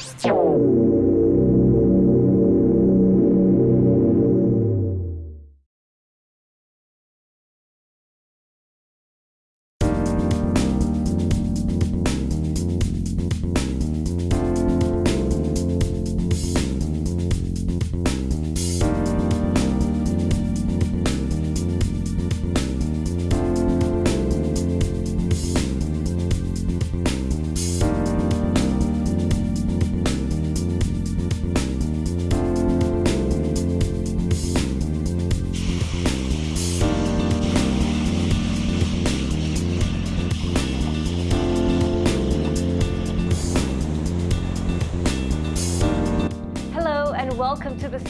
視聴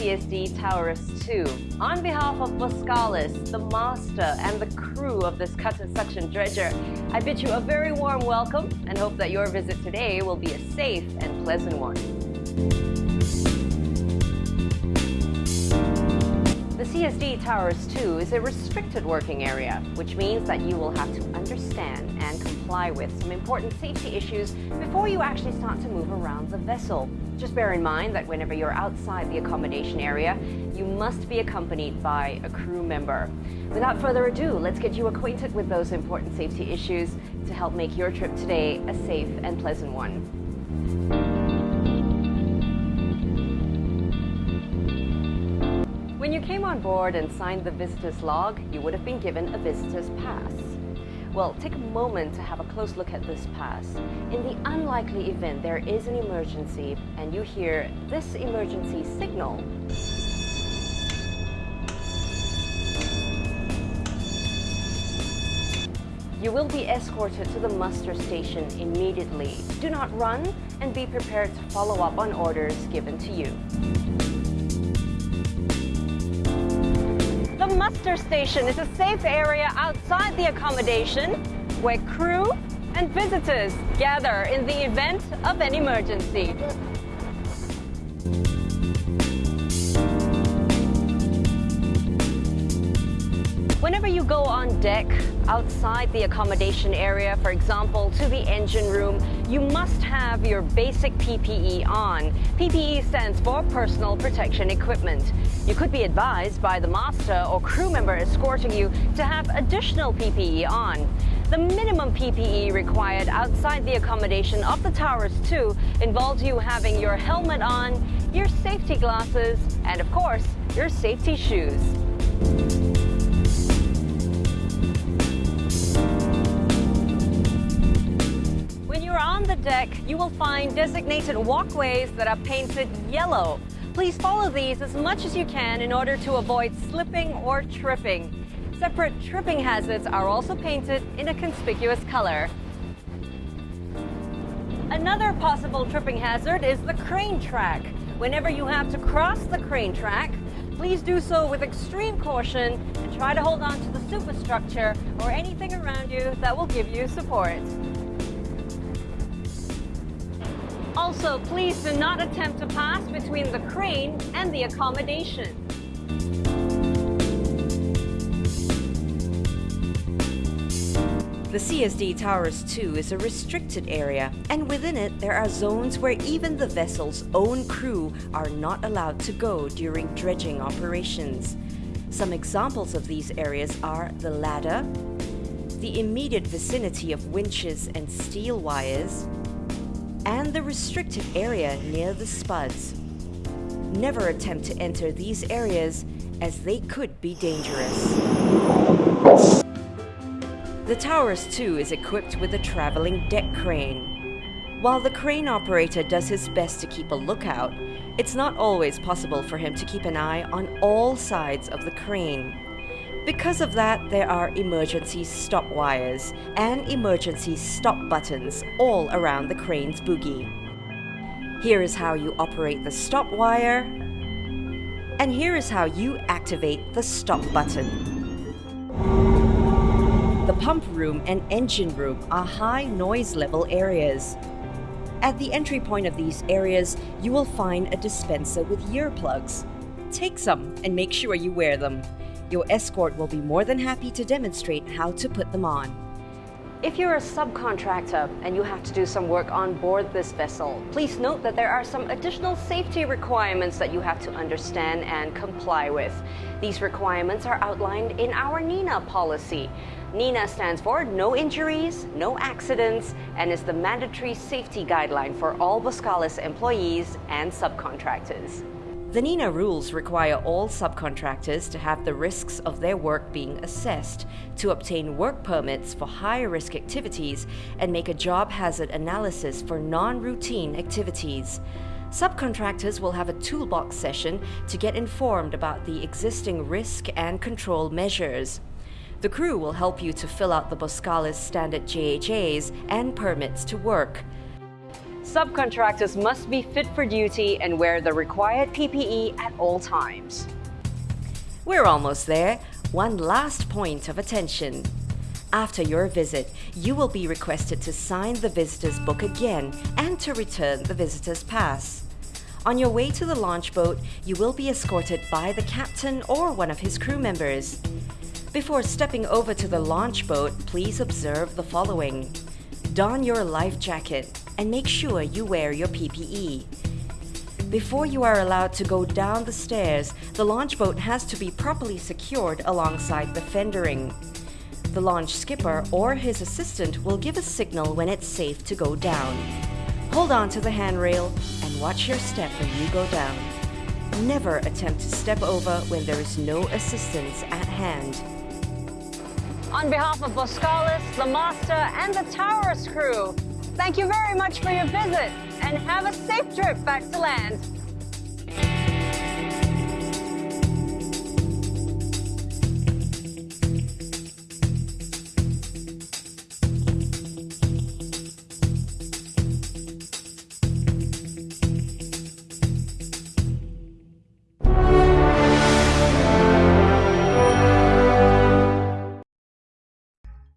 CSD Taurus 2. On behalf of Boskalis, the master and the crew of this cutter suction dredger, I bid you a very warm welcome and hope that your visit today will be a safe and pleasant one. CSD Taurus 2 is a restricted working area, which means that you will have to understand and comply with some important safety issues before you actually start to move around the vessel. Just bear in mind that whenever you're outside the accommodation area, you must be accompanied by a crew member. Without further ado, let's get you acquainted with those important safety issues to help make your trip today a safe and pleasant one. When you came on board and signed the visitor's log, you would have been given a visitor's pass. Well, take a moment to have a close look at this pass. In the unlikely event there is an emergency and you hear this emergency signal, you will be escorted to the muster station immediately. Do not run and be prepared to follow up on orders given to you. Muster station is a safe area outside the accommodation where crew and visitors gather in the event of an emergency. Whenever you go on deck, outside the accommodation area, for example, to the engine room, you must have your basic PPE on. PPE stands for Personal Protection Equipment. You could be advised by the master or crew member escorting you to have additional PPE on. The minimum PPE required outside the accommodation of the Taurus 2 involves you having your helmet on, your safety glasses, and of course, your safety shoes. Deck, you will find designated walkways that are painted yellow. Please follow these as much as you can in order to avoid slipping or tripping. Separate tripping hazards are also painted in a conspicuous color. Another possible tripping hazard is the crane track. Whenever you have to cross the crane track, please do so with extreme caution and try to hold on to the superstructure or anything around you that will give you support. Also, please do not attempt to pass between the crane and the accommodation. The CSD Taurus 2 is a restricted area, and within it there are zones where even the vessel's own crew are not allowed to go during dredging operations. Some examples of these areas are the ladder, the immediate vicinity of winches and steel wires, and the restricted area near the spuds. Never attempt to enter these areas as they could be dangerous. The Taurus 2 is equipped with a traveling deck crane. While the crane operator does his best to keep a lookout, it's not always possible for him to keep an eye on all sides of the crane. Because of that, there are emergency stop wires and emergency stop buttons all around the crane's bogie. Here is how you operate the stop wire, and here is how you activate the stop button. The pump room and engine room are high noise level areas. At the entry point of these areas, you will find a dispenser with earplugs. Take some and make sure you wear them. Your escort will be more than happy to demonstrate how to put them on. If you're a subcontractor and you have to do some work on board this vessel, please note that there are some additional safety requirements that you have to understand and comply with. These requirements are outlined in our NINA policy. NINA stands for No Injuries, No Accidents, and is the mandatory safety guideline for all Boskalis employees and subcontractors. The NINA rules require all subcontractors to have the risks of their work being assessed, to obtain work permits for high risk activities, and make a job hazard analysis for non routine activities. Subcontractors will have a toolbox session to get informed about the existing risk and control measures. The crew will help you to fill out the Boskalis standard JHAs and permits to work. Subcontractors must be fit for duty and wear the required PPE at all times. We're almost there. One last point of attention. After your visit, you will be requested to sign the visitor's book again and to return the visitor's pass. On your way to the launch boat, you will be escorted by the captain or one of his crew members. Before stepping over to the launch boat, please observe the following. Don your life jacket and make sure you wear your PPE. Before you are allowed to go down the stairs, the launch boat has to be properly secured alongside the fendering. The launch skipper or his assistant will give a signal when it's safe to go down. Hold on to the handrail and watch your step when you go down. Never attempt to step over when there is no assistance at hand. On behalf of Boskalis, the master, and the Taurus crew, thank you very much for your visit and have a safe trip back to land.